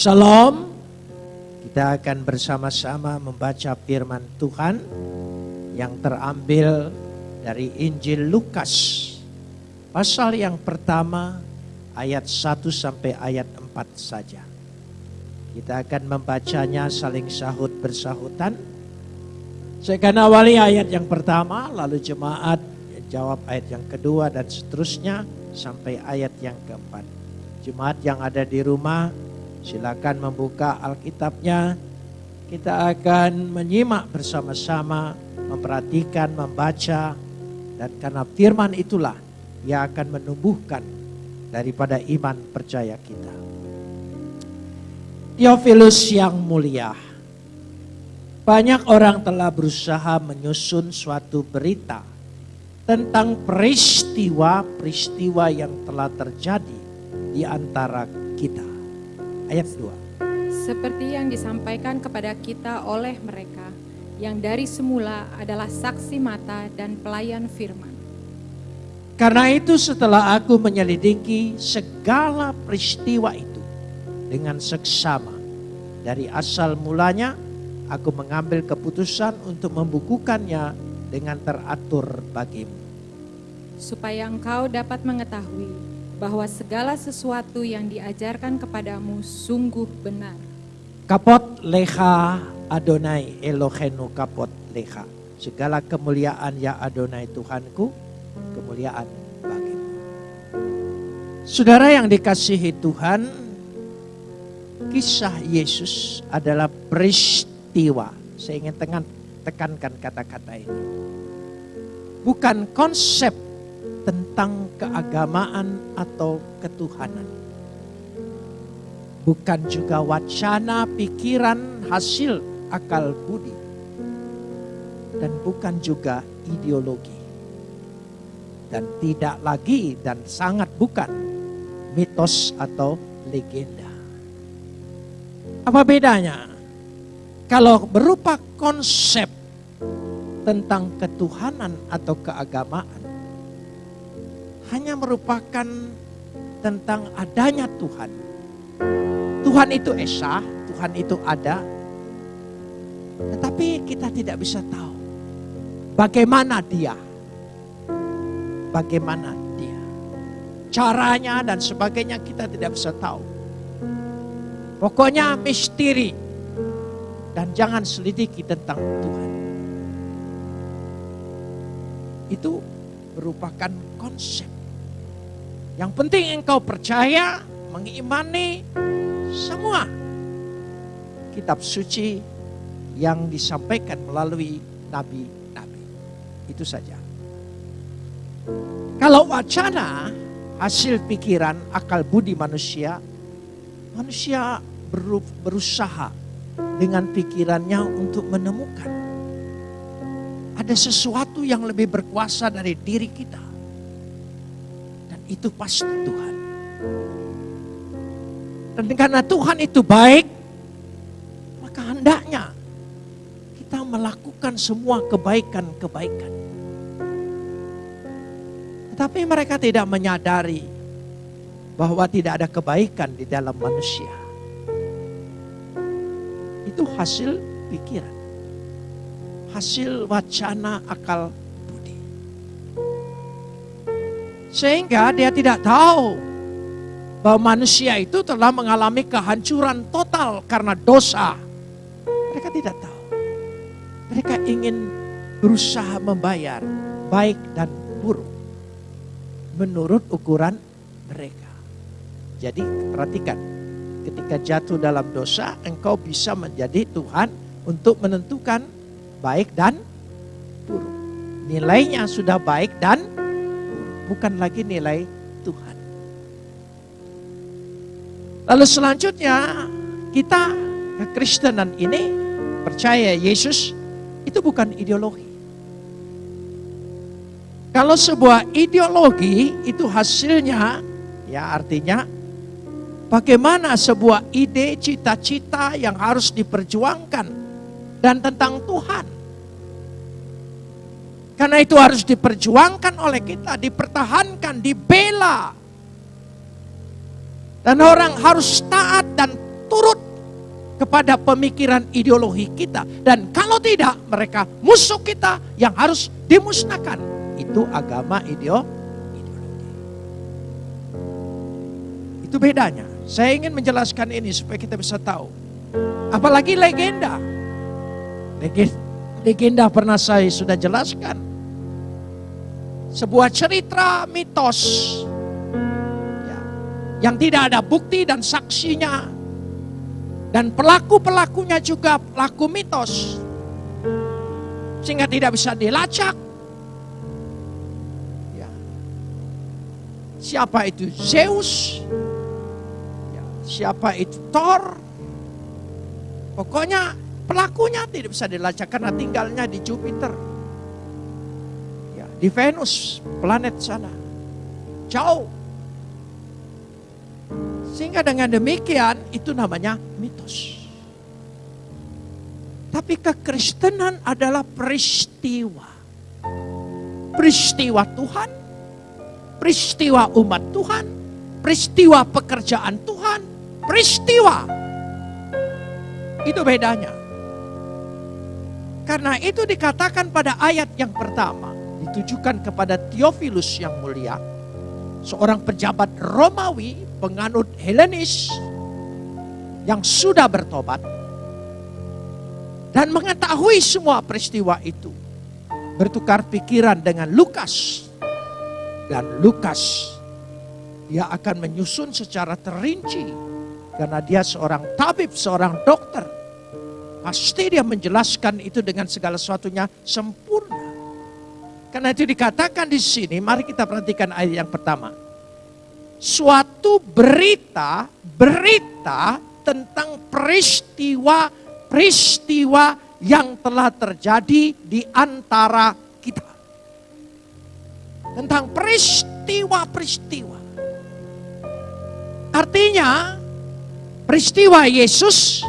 Shalom. Kita akan bersama-sama membaca firman Tuhan yang terambil dari Injil Lukas. Pasal yang pertama ayat 1 sampai ayat 4 saja. Kita akan membacanya saling sahut bersahutan. Saya akan awali ayat yang pertama, lalu jemaat jawab ayat yang kedua dan seterusnya sampai ayat yang keempat. Jemaat yang ada di rumah Silakan membuka Alkitabnya. Kita akan menyimak bersama-sama, memperhatikan, membaca. Dan karena firman itulah yang akan menumbuhkan daripada iman percaya kita. Theophilus yang mulia. Banyak orang telah berusaha menyusun suatu berita tentang peristiwa-peristiwa yang telah terjadi di antara kita ayat 2. Seperti yang disampaikan kepada kita oleh mereka yang dari semula adalah saksi mata dan pelayan firman. Karena itu setelah aku menyelidiki segala peristiwa itu dengan seksama dari asal mulanya aku mengambil keputusan untuk membukukannya dengan teratur bagimu. Supaya engkau dapat mengetahui bahwa segala sesuatu yang diajarkan kepadamu sungguh benar. Kapot leha Adonai Elohenu kapot leha. Segala kemuliaan ya Adonai Tuhanku, kemuliaan bagimu. Saudara yang dikasihi Tuhan, kisah Yesus adalah peristiwa. Saya ingin tekankan kata-kata ini. Bukan konsep tentang keagamaan atau ketuhanan. Bukan juga wacana, pikiran, hasil akal budi. Dan bukan juga ideologi. Dan tidak lagi dan sangat bukan mitos atau legenda. Apa bedanya? Kalau berupa konsep tentang ketuhanan atau keagamaan, hanya merupakan tentang adanya Tuhan. Tuhan itu esa, Tuhan itu ada. Tetapi kita tidak bisa tahu bagaimana dia. Bagaimana dia. Caranya dan sebagainya kita tidak bisa tahu. Pokoknya misteri. Dan jangan selidiki tentang Tuhan. Itu merupakan konsep yang penting engkau percaya, mengimani semua kitab suci yang disampaikan melalui nabi-nabi. Itu saja. Kalau wacana hasil pikiran akal budi manusia, manusia berusaha dengan pikirannya untuk menemukan ada sesuatu yang lebih berkuasa dari diri kita itu pasti Tuhan. Dan karena Tuhan itu baik, maka hendaknya kita melakukan semua kebaikan-kebaikan. Tetapi mereka tidak menyadari bahwa tidak ada kebaikan di dalam manusia. Itu hasil pikiran. Hasil wacana akal Sehingga dia tidak tahu bahwa manusia itu telah mengalami kehancuran total karena dosa. Mereka tidak tahu. Mereka ingin berusaha membayar baik dan buruk menurut ukuran mereka. Jadi perhatikan, ketika jatuh dalam dosa, engkau bisa menjadi Tuhan untuk menentukan baik dan buruk. Nilainya sudah baik dan bukan lagi nilai Tuhan. Lalu selanjutnya kita kekristenan ini percaya Yesus itu bukan ideologi. Kalau sebuah ideologi itu hasilnya ya artinya bagaimana sebuah ide cita-cita yang harus diperjuangkan dan tentang Tuhan. Karena itu harus diperjuangkan oleh kita, dipertahankan, dibela. Dan orang harus taat dan turut kepada pemikiran ideologi kita. Dan kalau tidak, mereka musuh kita yang harus dimusnahkan. Itu agama ideo, ideologi. Itu bedanya. Saya ingin menjelaskan ini supaya kita bisa tahu. Apalagi legenda. Legenda pernah saya sudah jelaskan. Sebuah cerita mitos ya, yang tidak ada bukti dan saksinya dan pelaku-pelakunya juga pelaku mitos. Sehingga tidak bisa dilacak. Ya. Siapa itu Zeus? Ya. Siapa itu Thor? Pokoknya pelakunya tidak bisa dilacak karena tinggalnya di Jupiter. Di Venus, planet sana. Jauh sehingga dengan demikian itu namanya mitos. Tapi kekristenan adalah peristiwa. Peristiwa Tuhan, peristiwa umat Tuhan, peristiwa pekerjaan Tuhan, peristiwa. Itu bedanya. Karena itu dikatakan pada ayat yang pertama, ditujukan kepada Theophilus yang mulia, seorang pejabat Romawi penganut Helenis yang sudah bertobat dan mengetahui semua peristiwa itu bertukar pikiran dengan Lukas dan Lukas dia akan menyusun secara terinci karena dia seorang tabib, seorang dokter. Pasti dia menjelaskan itu dengan segala sesuatunya sempurna. Karena itu dikatakan di sini, mari kita perhatikan ayat yang pertama suatu berita, berita tentang peristiwa-peristiwa yang telah terjadi di antara kita. Tentang peristiwa-peristiwa. Artinya, peristiwa Yesus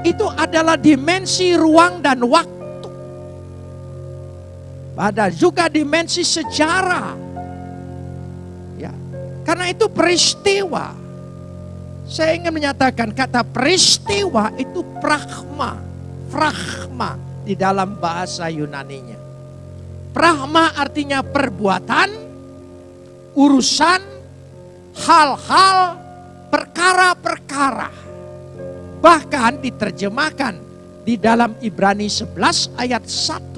itu adalah dimensi ruang dan waktu. Ada juga dimensi sejarah karena itu peristiwa. Saya ingin menyatakan kata peristiwa itu pragma. Pragma di dalam bahasa Yunaninya. Pragma artinya perbuatan, urusan, hal-hal, perkara-perkara. Bahkan diterjemahkan di dalam Ibrani 11 ayat 1.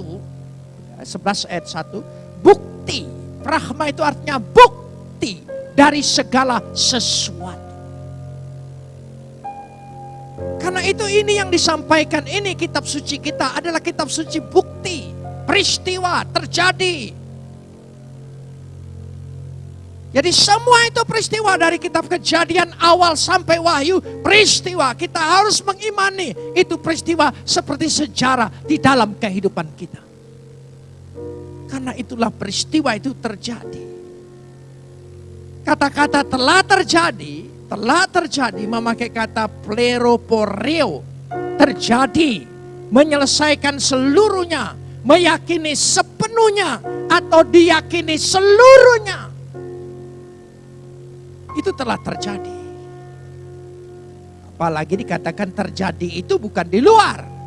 11 ayat 1. Bukti. Pragma itu artinya bukti dari segala sesuatu. Karena itu ini yang disampaikan ini kitab suci kita adalah kitab suci bukti, peristiwa terjadi. Jadi semua itu peristiwa dari kitab kejadian awal sampai wahyu, peristiwa kita harus mengimani itu peristiwa seperti sejarah di dalam kehidupan kita. Karena itulah peristiwa itu terjadi. Kata-kata telah terjadi, telah terjadi memakai kata pleroporeo. Terjadi, menyelesaikan seluruhnya, meyakini sepenuhnya atau diyakini seluruhnya. Itu telah terjadi. Apalagi dikatakan terjadi itu bukan di luar.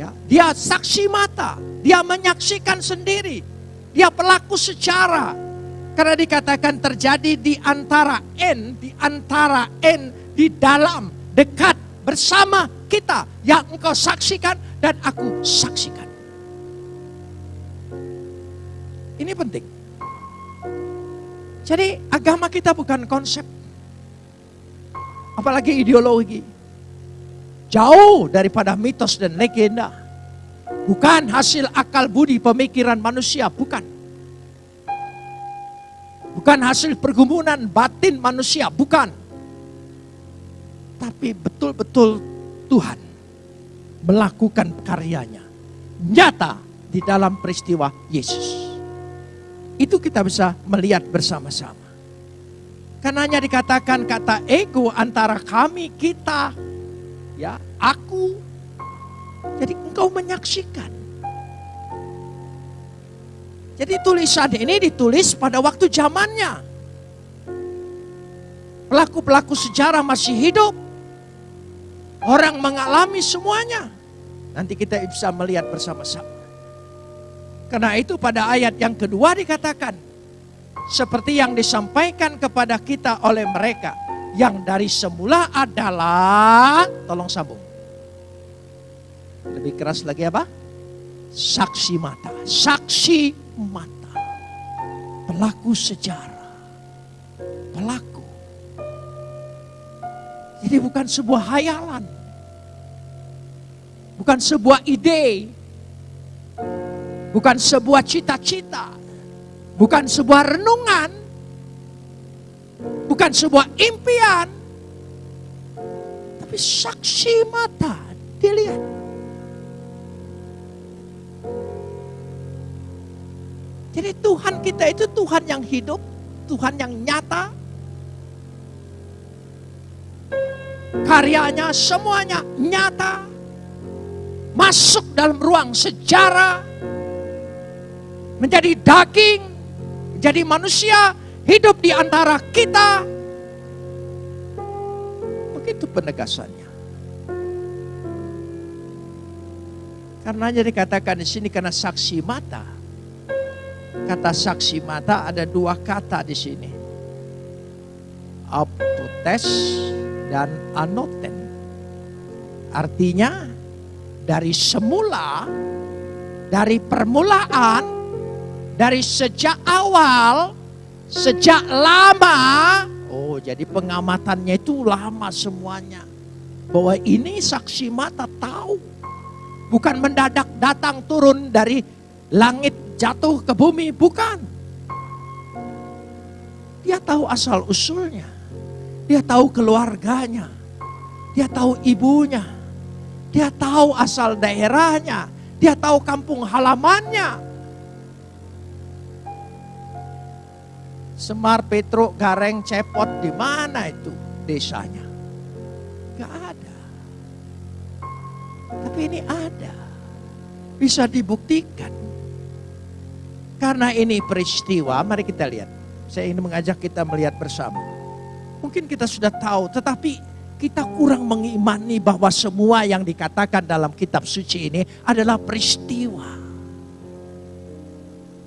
Ya, dia saksi mata, dia menyaksikan sendiri. Dia pelaku secara, karena dikatakan terjadi di antara N, di antara N, di dalam, dekat, bersama kita. Yang engkau saksikan dan aku saksikan. Ini penting. Jadi agama kita bukan konsep. Apalagi ideologi. Jauh daripada mitos dan legenda. Bukan hasil akal budi pemikiran manusia, bukan Bukan hasil pergumulan batin manusia, bukan. Tapi betul-betul Tuhan melakukan karyanya. Nyata di dalam peristiwa Yesus. Itu kita bisa melihat bersama-sama. Karena hanya dikatakan kata ego antara kami, kita, ya, aku. Jadi engkau menyaksikan jadi tulisan ini ditulis pada waktu zamannya. Pelaku-pelaku sejarah masih hidup. Orang mengalami semuanya. Nanti kita bisa melihat bersama-sama. Karena itu pada ayat yang kedua dikatakan, seperti yang disampaikan kepada kita oleh mereka, yang dari semula adalah, tolong sambung. Lebih keras lagi apa? Saksi mata, saksi mata, pelaku sejarah, pelaku jadi bukan sebuah hayalan. Bukan sebuah ide. Bukan sebuah cita-cita. Bukan sebuah renungan. Bukan sebuah impian. Tapi saksi mata dilihat. Jadi Tuhan kita itu Tuhan yang hidup, Tuhan yang nyata, karyanya semuanya nyata masuk dalam ruang sejarah menjadi daging menjadi manusia hidup di antara kita. Begitu penegasannya. Karena jadi dikatakan di sini karena saksi mata. Kata saksi mata ada dua kata di sini. Up to test dan anoten. Artinya dari semula, dari permulaan, dari sejak awal, sejak lama, oh jadi pengamatannya itu lama semuanya. Bahwa ini saksi mata tahu. Bukan mendadak datang turun dari langit jatuh ke bumi, bukan. Dia tahu asal usulnya dia tahu keluarganya. Dia tahu ibunya. Dia tahu asal daerahnya. Dia tahu kampung halamannya. Semar, Petruk, Gareng, Cepot, di mana itu desanya? Gak ada. Tapi ini ada. Bisa dibuktikan. Karena ini peristiwa, mari kita lihat. Saya ingin mengajak kita melihat bersama. Mungkin kita sudah tahu, tetapi kita kurang mengimani bahwa semua yang dikatakan dalam kitab suci ini adalah peristiwa.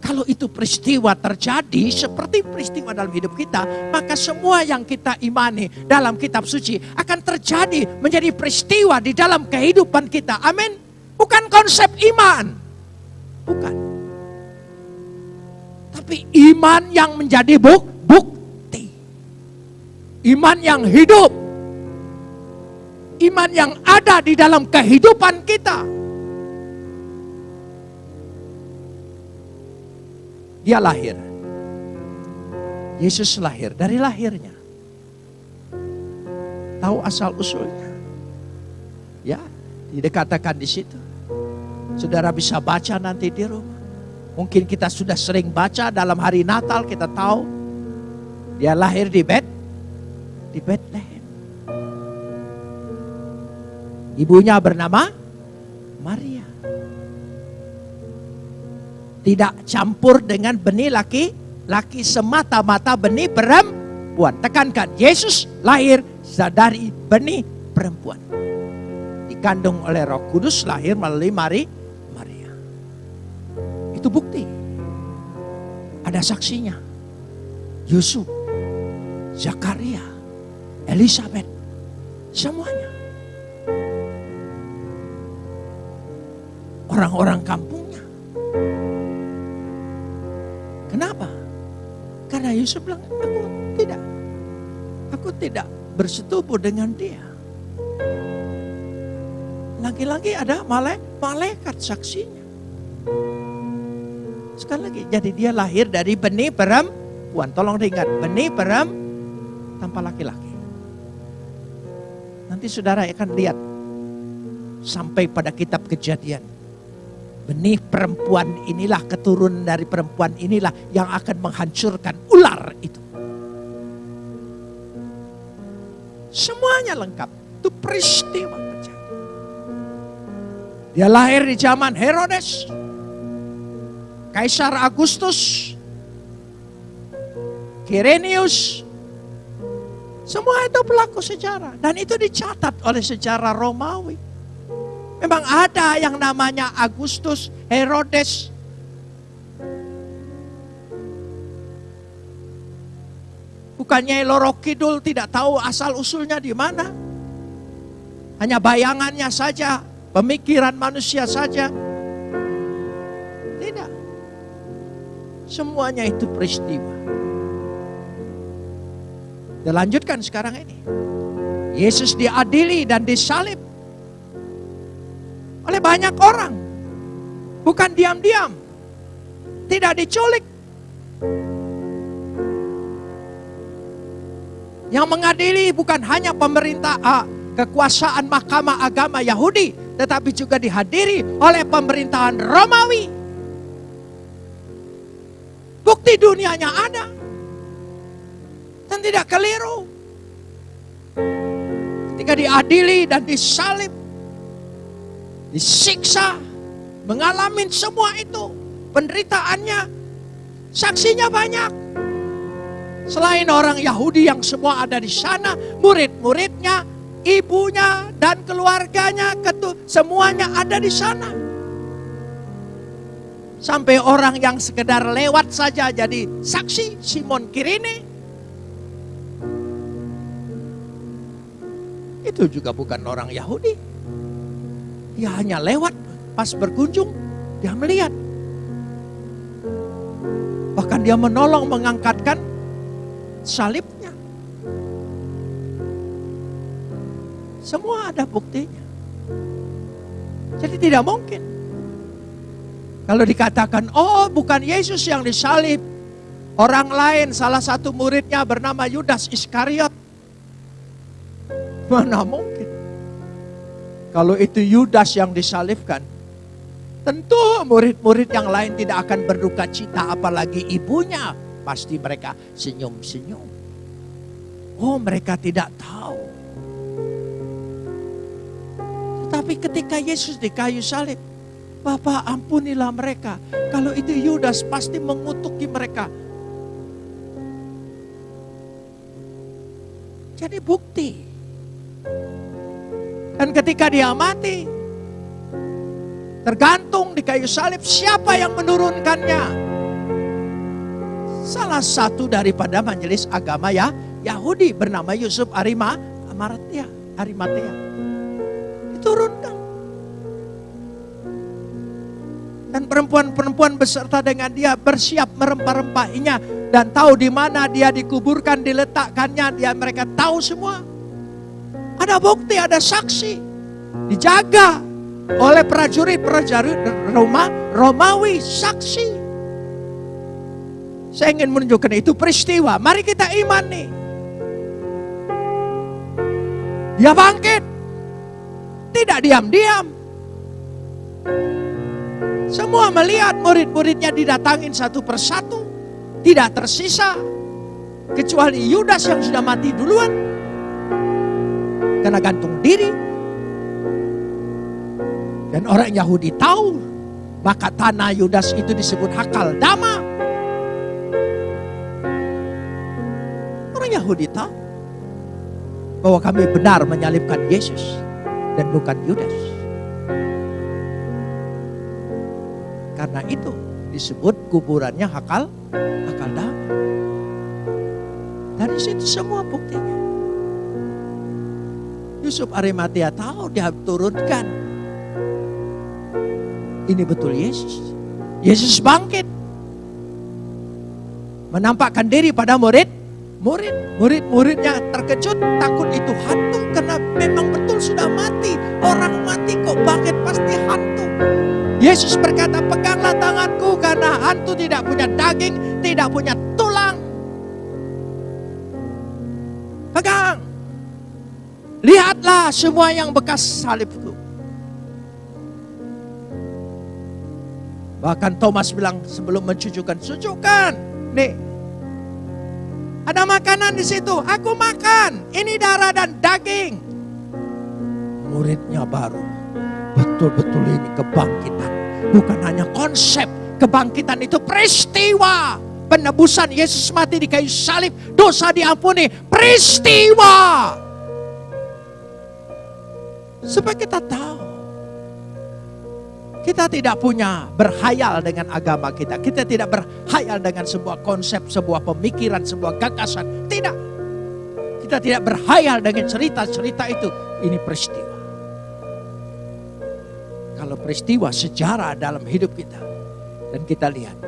Kalau itu peristiwa terjadi seperti peristiwa dalam hidup kita, maka semua yang kita imani dalam kitab suci akan terjadi menjadi peristiwa di dalam kehidupan kita. Amin. Bukan konsep iman. Bukan. Tapi iman yang menjadi buk, Iman yang hidup. Iman yang ada di dalam kehidupan kita. Dia lahir. Yesus lahir dari lahirnya. Tahu asal usulnya. Ya, dikatakan di situ. Saudara bisa baca nanti di rumah. Mungkin kita sudah sering baca dalam hari Natal kita tahu dia lahir di bed di Bethlehem. Ibunya bernama Maria. Tidak campur dengan benih laki, laki semata-mata benih perempuan. Tekankan, Yesus lahir dari benih perempuan. Dikandung oleh roh kudus, lahir melalui Mari, Maria. Itu bukti. Ada saksinya. Yusuf, Zakaria, Elizabeth, semuanya. Orang-orang kampungnya. Yusuf bilang, aku tidak. Aku tidak bersetubuh dengan dia. Lagi-lagi ada malaikat saksinya. Sekali lagi, jadi dia lahir dari benih perempuan. Tolong diingat, benih perempuan tanpa laki-laki. Nanti saudara akan lihat sampai pada kitab kejadian. Benih perempuan inilah keturunan dari perempuan inilah yang akan menghancurkan ular Semuanya lengkap. Itu peristiwa terjadi. Dia lahir di zaman Herodes. Kaisar Agustus. Kirenius. Semua itu pelaku sejarah. Dan itu dicatat oleh sejarah Romawi. Memang ada yang namanya Agustus Herodes. Bukannya Loro Kidul tidak tahu asal usulnya di mana. Hanya bayangannya saja, pemikiran manusia saja. Tidak. Semuanya itu peristiwa. Dilanjutkan sekarang ini. Yesus diadili dan disalib oleh banyak orang. Bukan diam-diam. Tidak diculik. Yang mengadili bukan hanya pemerintah uh, kekuasaan mahkamah agama Yahudi, tetapi juga dihadiri oleh pemerintahan Romawi. Bukti dunianya ada dan tidak keliru. Ketika diadili dan disalib, disiksa, mengalami semua itu, penderitaannya, saksinya banyak. Selain orang Yahudi yang semua ada di sana, murid-muridnya, ibunya dan keluarganya, ketu, semuanya ada di sana. Sampai orang yang sekedar lewat saja jadi saksi, Simon Kirine, itu juga bukan orang Yahudi. Dia hanya lewat pas berkunjung, dia melihat. Bahkan dia menolong mengangkatkan salibnya. Semua ada buktinya. Jadi tidak mungkin. Kalau dikatakan, oh bukan Yesus yang disalib. Orang lain, salah satu muridnya bernama Yudas Iskariot. Mana mungkin? Kalau itu Yudas yang disalibkan, tentu murid-murid yang lain tidak akan berduka cita apalagi ibunya. Pasti mereka senyum-senyum. Oh mereka tidak tahu. Tetapi ketika Yesus di kayu salib, Bapak ampunilah mereka. Kalau itu Yudas pasti mengutuki mereka. Jadi bukti dan ketika dia mati, tergantung di kayu salib siapa yang menurunkannya. Salah satu daripada majelis agama ya Yahudi bernama Yusuf Arima Amaratia, Arimatea. Diturunkan. Dan perempuan-perempuan beserta dengan dia bersiap merempah-rempahinya dan tahu di mana dia dikuburkan, diletakkannya, dia mereka tahu semua. Ada bukti, ada saksi. Dijaga oleh prajurit-prajurit Roma, Romawi, saksi. Saya ingin menunjukkan itu peristiwa. Mari kita iman nih. Dia bangkit. Tidak diam-diam. Semua melihat murid-muridnya didatangin satu persatu. Tidak tersisa. Kecuali Yudas yang sudah mati duluan karena gantung diri. Dan orang Yahudi tahu, maka tanah Yudas itu disebut Hakal Dama. Yahudi tahu bahwa kami benar menyalibkan Yesus dan bukan Yudas. Karena itu disebut kuburannya Hakal Hakal Dama. Dari situ semua buktinya. Yusuf Arimatea tahu dia turunkan. Ini betul Yesus. Yesus bangkit. Menampakkan diri pada murid. Murid, murid-muridnya terkejut, takut itu hantu karena memang betul sudah mati. Orang mati kok bangkit pasti hantu. Yesus berkata, peganglah tanganku karena hantu tidak punya daging, tidak punya tulang. Pegang. Lihatlah semua yang bekas salibku. Bahkan Thomas bilang sebelum mencucukkan, cucukkan. Nih, ada makanan di situ. Aku makan. Ini darah dan daging. Muridnya baru. Betul-betul ini kebangkitan. Bukan hanya konsep. Kebangkitan itu peristiwa. penebusan Yesus mati di kayu salib, dosa diampuni, peristiwa. Supaya kita tahu. Kita tidak punya berhayal dengan agama kita. Kita tidak berhayal dengan sebuah konsep, sebuah pemikiran, sebuah gagasan. Tidak. Kita tidak berhayal dengan cerita-cerita itu. Ini peristiwa. Kalau peristiwa sejarah dalam hidup kita. Dan kita lihat.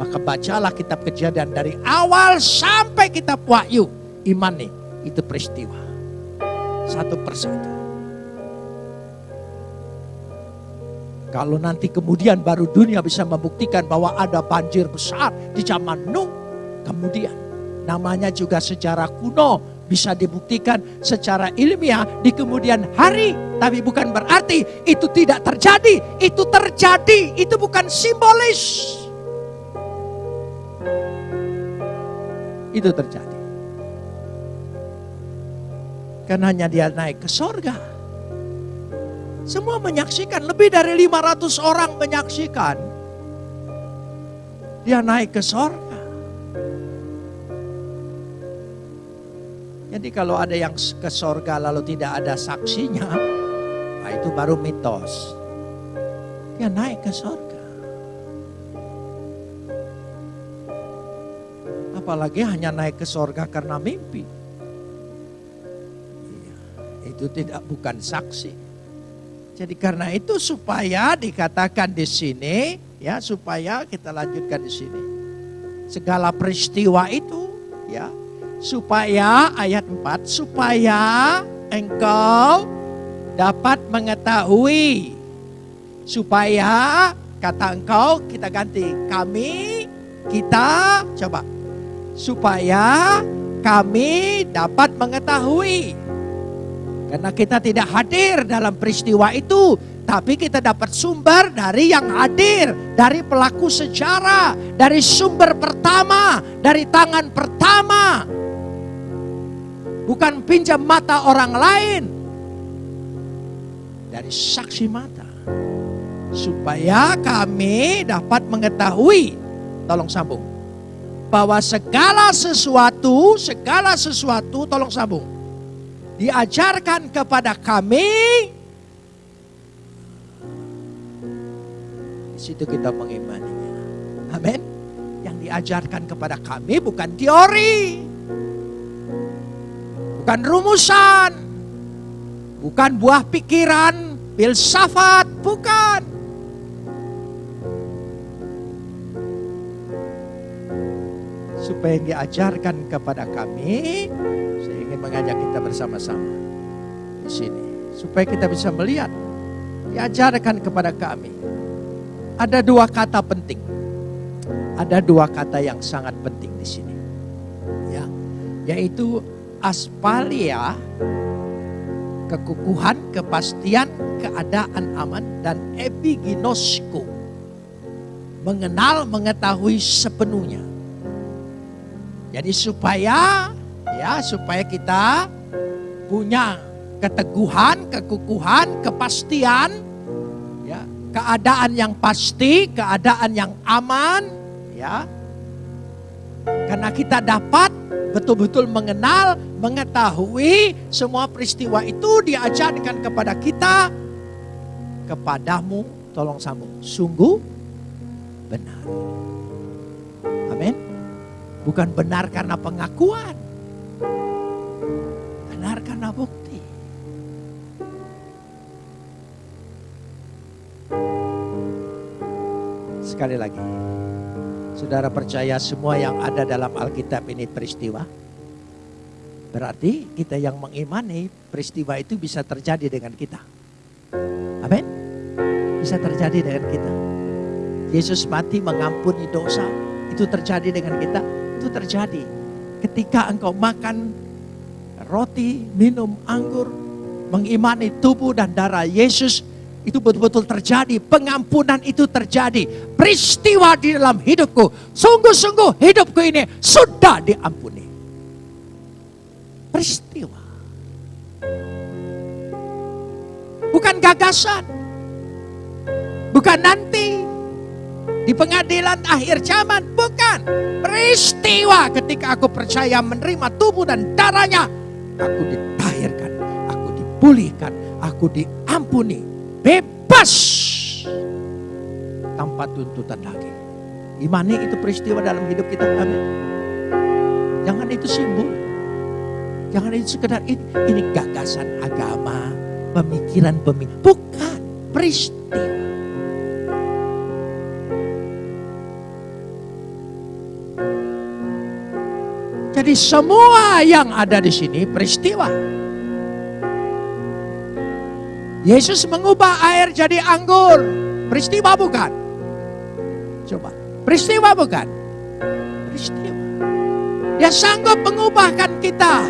Maka bacalah kitab kejadian dari awal sampai kitab wahyu. Iman nih, itu peristiwa. Satu persatu. Kalau nanti kemudian baru dunia bisa membuktikan bahwa ada banjir besar di zaman Nuh. Kemudian namanya juga sejarah kuno bisa dibuktikan secara ilmiah di kemudian hari. Tapi bukan berarti itu tidak terjadi. Itu terjadi, itu bukan simbolis. Itu terjadi. Karena hanya dia naik ke sorga semua menyaksikan, lebih dari 500 orang menyaksikan. Dia naik ke sorga. Jadi kalau ada yang ke sorga lalu tidak ada saksinya, nah itu baru mitos. Dia naik ke sorga. Apalagi hanya naik ke sorga karena mimpi. Iya, itu tidak bukan saksi. Jadi karena itu supaya dikatakan di sini, ya supaya kita lanjutkan di sini. Segala peristiwa itu, ya, supaya ayat 4, supaya engkau dapat mengetahui, supaya kata engkau kita ganti kami, kita coba, supaya kami dapat mengetahui karena kita tidak hadir dalam peristiwa itu, tapi kita dapat sumber dari yang hadir, dari pelaku sejarah, dari sumber pertama, dari tangan pertama. Bukan pinjam mata orang lain. Dari saksi mata. Supaya kami dapat mengetahui, tolong sambung. Bahwa segala sesuatu, segala sesuatu, tolong sambung diajarkan kepada kami. Di situ kita mengimaninya. Amin. Yang diajarkan kepada kami bukan teori. Bukan rumusan. Bukan buah pikiran, filsafat, bukan. Supaya yang diajarkan kepada kami mengajak kita bersama-sama di sini. Supaya kita bisa melihat, diajarkan kepada kami. Ada dua kata penting. Ada dua kata yang sangat penting di sini. Ya, yaitu aspalia, kekukuhan, kepastian, keadaan aman, dan epiginosko. Mengenal, mengetahui sepenuhnya. Jadi supaya ya supaya kita punya keteguhan, kekukuhan, kepastian, ya, keadaan yang pasti, keadaan yang aman, ya. Karena kita dapat betul-betul mengenal, mengetahui semua peristiwa itu diajarkan kepada kita, kepadamu, tolong sambung, sungguh benar. Amin. Bukan benar karena pengakuan, karena bukti. Sekali lagi, saudara percaya semua yang ada dalam Alkitab ini peristiwa? Berarti kita yang mengimani peristiwa itu bisa terjadi dengan kita. Amin. Bisa terjadi dengan kita. Yesus mati mengampuni dosa. Itu terjadi dengan kita. Itu terjadi. Ketika engkau makan roti, minum anggur, mengimani tubuh dan darah Yesus, itu betul-betul terjadi. Pengampunan itu terjadi. Peristiwa di dalam hidupku. Sungguh-sungguh hidupku ini sudah diampuni. Peristiwa. Bukan gagasan. Bukan nanti. di pengadilan akhir zaman. Bukan. Peristiwa ketika aku percaya menerima tubuh dan darahnya. Aku ditahirkan, aku dipulihkan, aku diampuni. Bebas. Tanpa tuntutan lagi. Imani itu peristiwa dalam hidup kita. Amin. Jangan itu simbol. Jangan itu sekedar ini, ini gagasan agama, pemikiran pemikiran. Bukan peristiwa. Jadi semua yang ada di sini peristiwa. Yesus mengubah air jadi anggur. Peristiwa bukan? Coba. Peristiwa bukan? Peristiwa. Dia sanggup mengubahkan kita.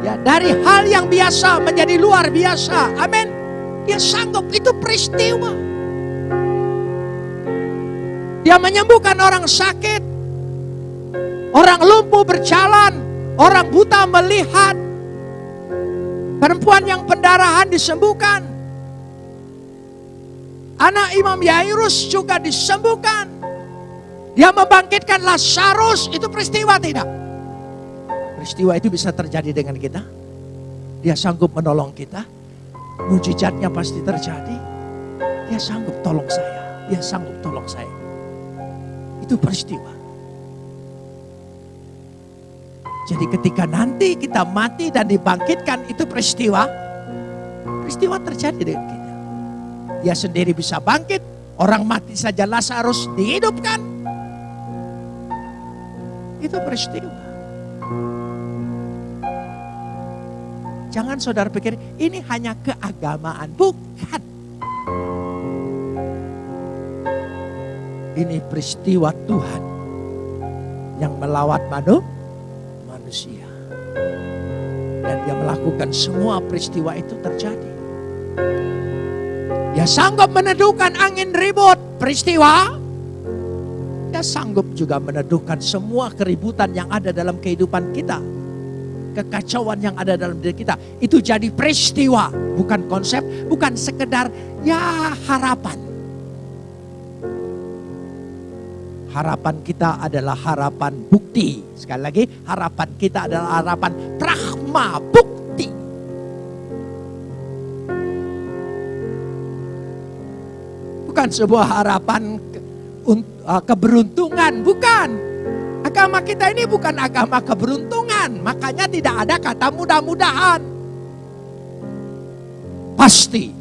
Ya, dari hal yang biasa menjadi luar biasa. Amin. Dia sanggup itu peristiwa. Dia menyembuhkan orang sakit. Orang lumpuh berjalan, orang buta melihat. Perempuan yang pendarahan disembuhkan. Anak Imam Yairus juga disembuhkan. Dia membangkitkan Lazarus, itu peristiwa tidak? Peristiwa itu bisa terjadi dengan kita. Dia sanggup menolong kita. Mujizatnya pasti terjadi. Dia sanggup tolong saya. Dia sanggup tolong saya. Itu peristiwa. Jadi ketika nanti kita mati dan dibangkitkan itu peristiwa. Peristiwa terjadi dengan kita. Dia sendiri bisa bangkit. Orang mati saja Lazarus dihidupkan. Itu peristiwa. Jangan saudara pikir ini hanya keagamaan. Bukan. Ini peristiwa Tuhan yang melawat manu, manusia. Dan dia melakukan semua peristiwa itu terjadi. Dia sanggup meneduhkan angin ribut peristiwa. Dia sanggup juga meneduhkan semua keributan yang ada dalam kehidupan kita. Kekacauan yang ada dalam diri kita. Itu jadi peristiwa. Bukan konsep, bukan sekedar ya harapan. Harapan kita adalah harapan bukti. Sekali lagi, harapan kita adalah harapan pragma bukti. Bukan sebuah harapan uh, keberuntungan, bukan. Agama kita ini bukan agama keberuntungan, makanya tidak ada kata mudah-mudahan. Pasti.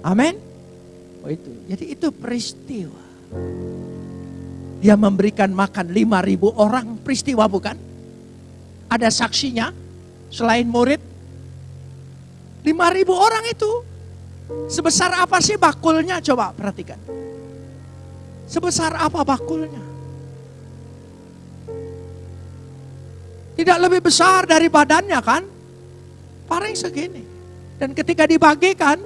Amin. Oh itu. Jadi itu peristiwa. Dia memberikan makan 5000 orang, peristiwa bukan? Ada saksinya selain murid. 5000 orang itu. Sebesar apa sih bakulnya? Coba perhatikan. Sebesar apa bakulnya? Tidak lebih besar dari badannya kan? Paling segini. Dan ketika dibagikan,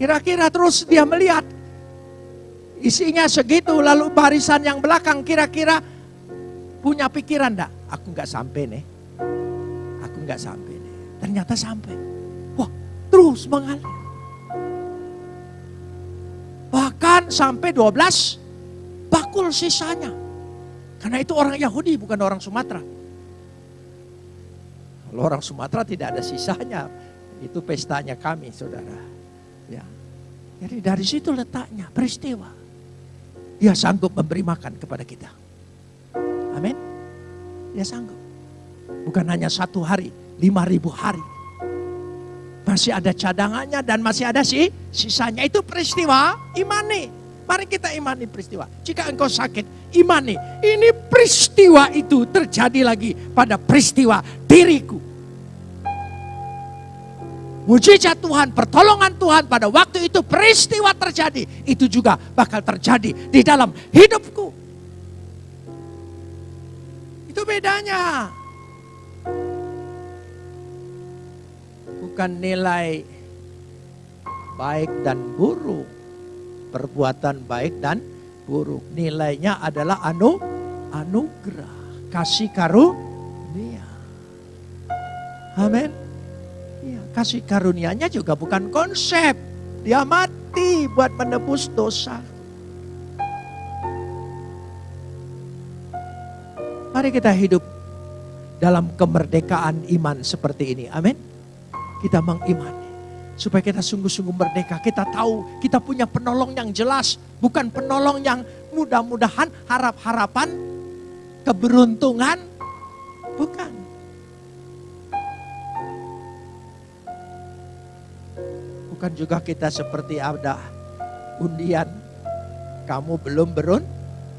kira-kira terus dia melihat Isinya segitu, lalu barisan yang belakang kira-kira punya pikiran enggak? Aku nggak sampai nih. Aku nggak sampai nih. Ternyata sampai. Wah, terus mengalir. Bahkan sampai 12 bakul sisanya. Karena itu orang Yahudi bukan orang Sumatera. Kalau orang Sumatera tidak ada sisanya. Itu pestanya kami, saudara. Ya. Jadi dari situ letaknya peristiwa. Dia sanggup memberi makan kepada kita. Amin. Dia sanggup. Bukan hanya satu hari, lima ribu hari. Masih ada cadangannya dan masih ada sih sisanya. Itu peristiwa imani. Mari kita imani peristiwa. Jika engkau sakit, imani. Ini peristiwa itu terjadi lagi pada peristiwa diriku. Mujizat Tuhan, pertolongan Tuhan pada waktu itu peristiwa terjadi. Itu juga bakal terjadi di dalam hidupku. Itu bedanya. Bukan nilai baik dan buruk. Perbuatan baik dan buruk. Nilainya adalah anu, anugerah. Kasih karunia. Amin. Ya, kasih karunianya juga bukan konsep. Dia mati buat menebus dosa. Mari kita hidup dalam kemerdekaan iman seperti ini. Amin. Kita mengimani supaya kita sungguh-sungguh merdeka. Kita tahu kita punya penolong yang jelas, bukan penolong yang mudah-mudahan harap-harapan keberuntungan, bukan. Bukan juga kita seperti ada undian, kamu belum berun,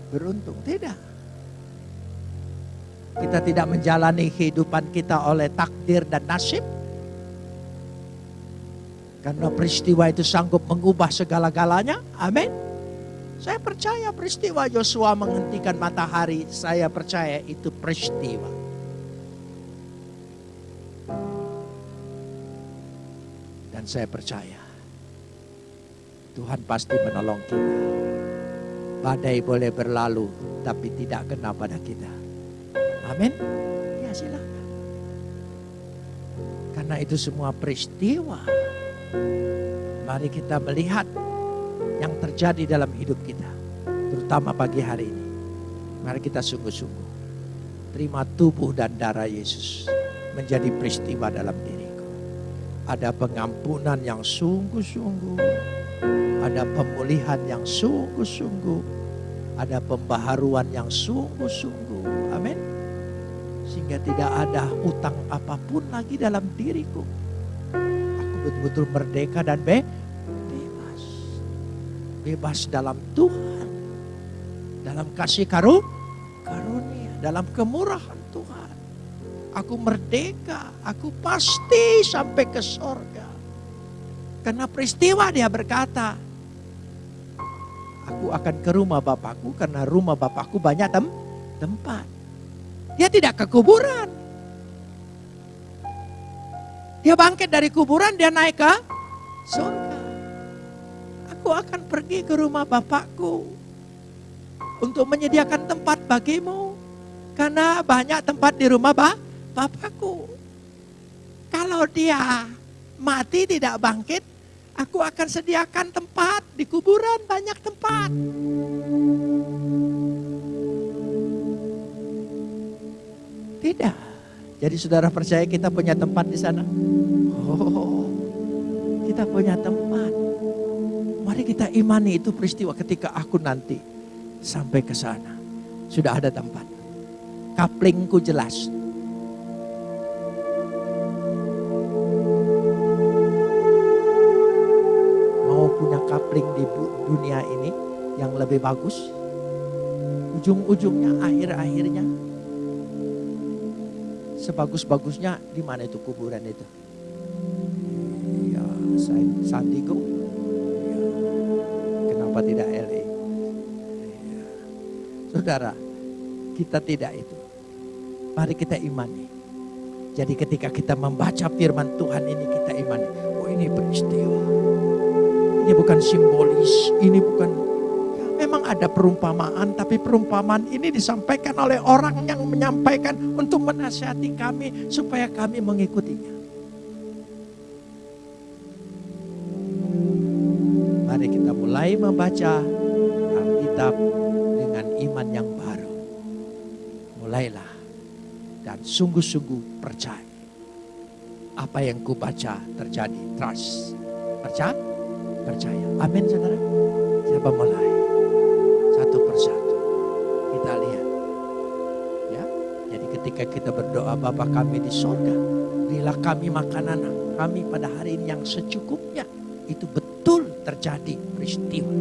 beruntung, tidak. Kita tidak menjalani kehidupan kita oleh takdir dan nasib. Karena peristiwa itu sanggup mengubah segala-galanya. Amin. Saya percaya peristiwa Yosua menghentikan matahari. Saya percaya itu peristiwa. Saya percaya Tuhan pasti menolong kita. Badai boleh berlalu, tapi tidak kena pada kita. Amin. Ya silakan. Karena itu semua peristiwa. Mari kita melihat yang terjadi dalam hidup kita. Terutama pagi hari ini. Mari kita sungguh-sungguh. Terima tubuh dan darah Yesus menjadi peristiwa dalam diriku. Ada pengampunan yang sungguh-sungguh. Ada pemulihan yang sungguh-sungguh. Ada pembaharuan yang sungguh-sungguh. Amin sehingga tidak ada utang apa pun lagi dalam diriku. Aku betul-betul merdeka dan be bebas. Bebas dalam Tuhan. Dalam kasih karu karunia, dalam kemurahan. Aku merdeka, aku pasti sampai ke sorga. Karena peristiwa dia berkata, aku akan ke rumah Bapakku karena rumah Bapakku banyak tem tempat. Dia tidak ke kuburan. Dia bangkit dari kuburan, dia naik ke surga. Aku akan pergi ke rumah Bapakku untuk menyediakan tempat bagimu. Karena banyak tempat di rumah Bapakku. Kalau dia mati tidak bangkit, aku akan sediakan tempat di kuburan banyak tempat. Tidak. Jadi saudara percaya kita punya tempat di sana? Oh, kita punya tempat. Mari kita imani itu peristiwa ketika aku nanti sampai ke sana. Sudah ada tempat. Kaplingku jelas. Dunia ini yang lebih bagus? Ujung-ujungnya, akhir-akhirnya sebagus-bagusnya di mana itu kuburan itu? Ya, San Diego. Ya. Kenapa tidak LA? Ya. Saudara, kita tidak itu. Mari kita imani. Jadi ketika kita membaca firman Tuhan ini kita imani. Oh ini peristiwa. Ini bukan simbolis. Ini bukan memang ada perumpamaan, tapi perumpamaan ini disampaikan oleh orang yang menyampaikan untuk menasihati kami supaya kami mengikutinya. Mari kita mulai membaca Alkitab dengan iman yang baru. Mulailah dan sungguh-sungguh percaya. Apa yang kubaca terjadi. Trust. Percaya? Percaya. Amin saudara. Siapa mulai? satu persatu. Kita lihat. Ya. Jadi ketika kita berdoa Bapa kami di sorga. Berilah kami makanan kami pada hari ini yang secukupnya. Itu betul terjadi peristiwa.